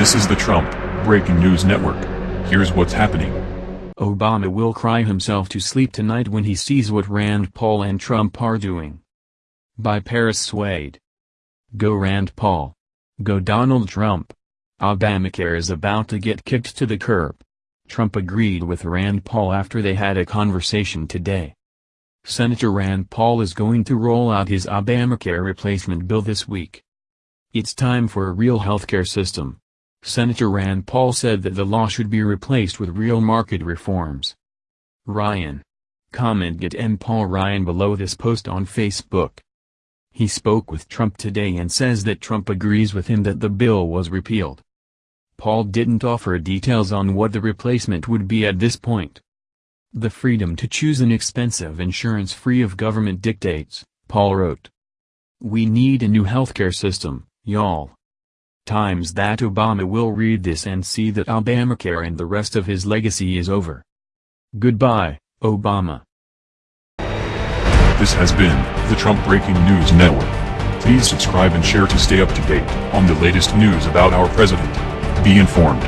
This is the Trump Breaking News Network. Here's what's happening. Obama will cry himself to sleep tonight when he sees what Rand Paul and Trump are doing. By Paris Swade. Go Rand Paul. Go Donald Trump. Obamacare is about to get kicked to the curb. Trump agreed with Rand Paul after they had a conversation today. Senator Rand Paul is going to roll out his Obamacare replacement bill this week. It's time for a real healthcare system. Senator Rand Paul said that the law should be replaced with real market reforms. Ryan. Comment get M. Paul Ryan below this post on Facebook. He spoke with Trump today and says that Trump agrees with him that the bill was repealed. Paul didn't offer details on what the replacement would be at this point. The freedom to choose an expensive insurance free of government dictates, Paul wrote. We need a new healthcare system, y'all. Times that Obama will read this and see that Obamacare and the rest of his legacy is over. Goodbye, Obama. This has been the Trump Breaking News Network. Please subscribe and share to stay up to date on the latest news about our president. Be informed.